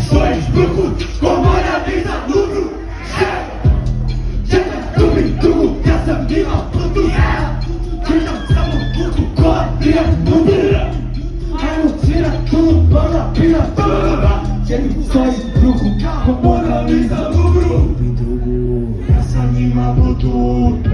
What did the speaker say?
sois bruto como a vida lucro Chega, tubi, tubo, que essa mina puto Tira, tamo puto, cobre, mundo Aí tira tudo, banda, pira, tudo Chega, sonhos bruco, como olha brisa lucro Essa anima puto